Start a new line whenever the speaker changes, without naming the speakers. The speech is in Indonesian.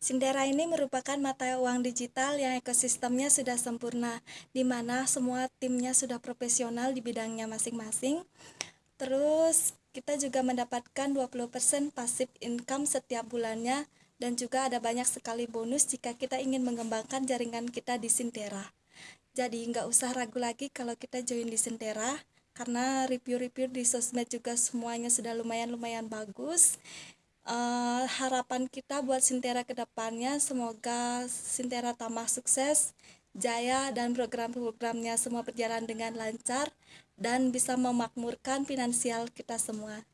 Sindera ini merupakan mata uang digital yang ekosistemnya sudah sempurna, di mana semua timnya sudah profesional di bidangnya masing-masing. Terus kita juga mendapatkan 20% pasif income setiap bulannya dan juga ada banyak sekali bonus jika kita ingin mengembangkan jaringan kita di Sintera. Jadi nggak usah ragu lagi kalau kita join di Sintera karena review-review di sosmed juga semuanya sudah lumayan-lumayan bagus. Uh, harapan kita buat Sintera ke depannya semoga Sintera tambah sukses, jaya dan program-programnya semua berjalan dengan lancar dan bisa memakmurkan finansial kita semua.